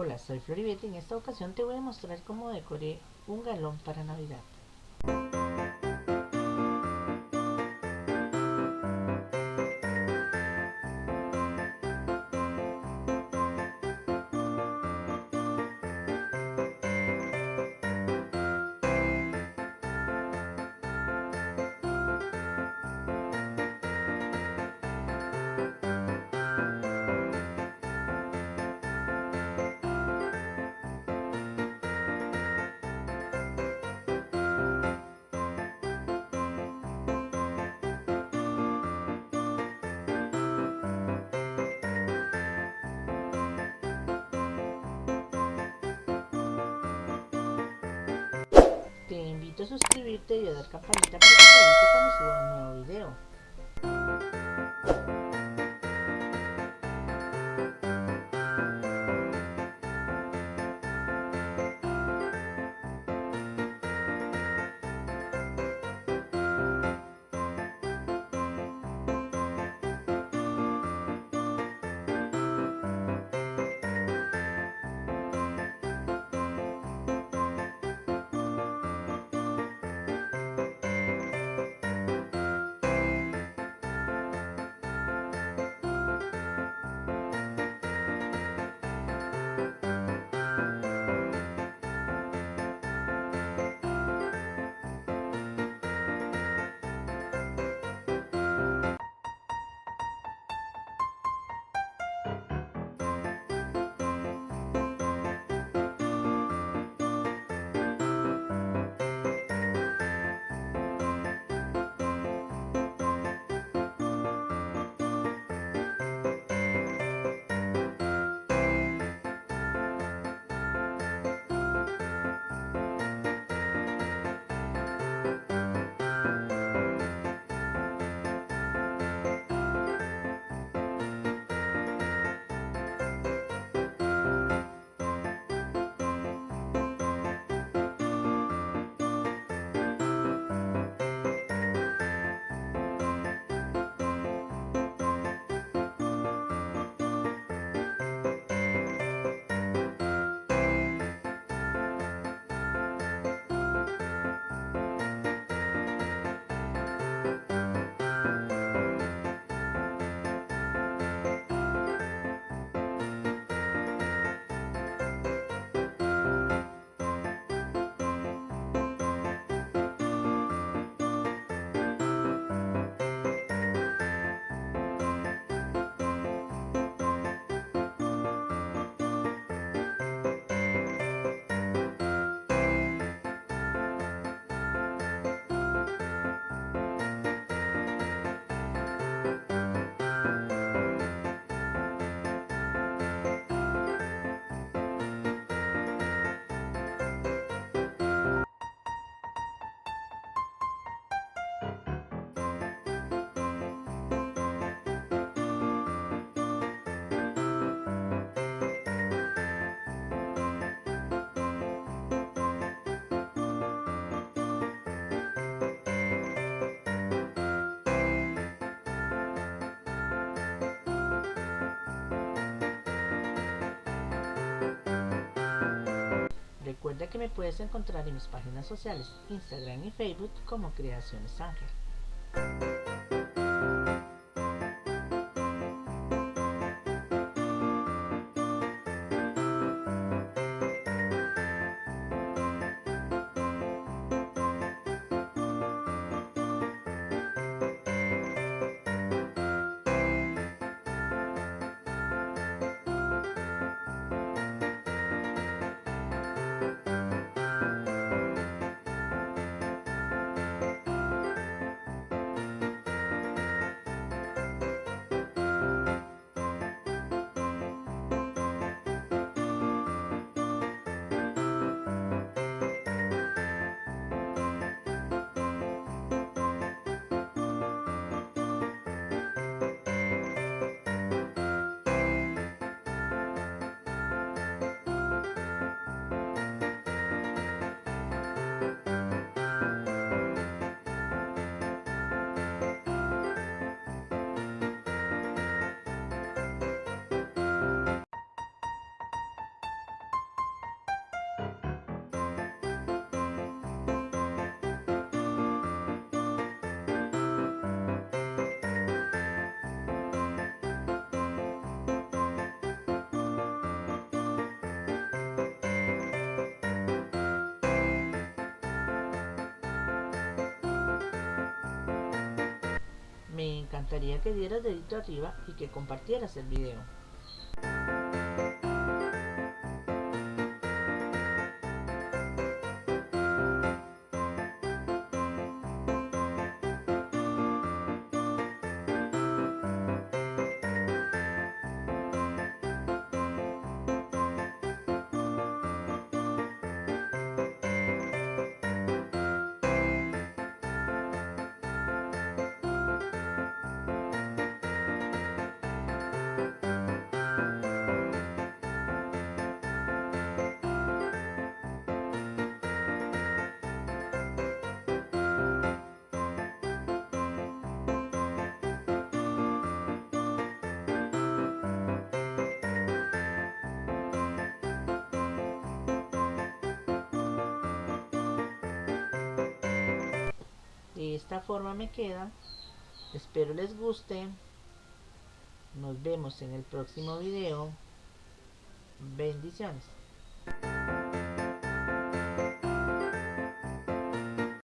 Hola, soy Floribete y en esta ocasión te voy a mostrar cómo decoré un galón para Navidad. Suscribirte y a dar campanita para que te avise cuando suba un nuevo video. Que me puedes encontrar en mis páginas sociales, Instagram y Facebook como Creaciones Ángel. Encantaría que dieras dedito arriba y que compartieras el video. Esta forma me queda. Espero les guste. Nos vemos en el próximo video. Bendiciones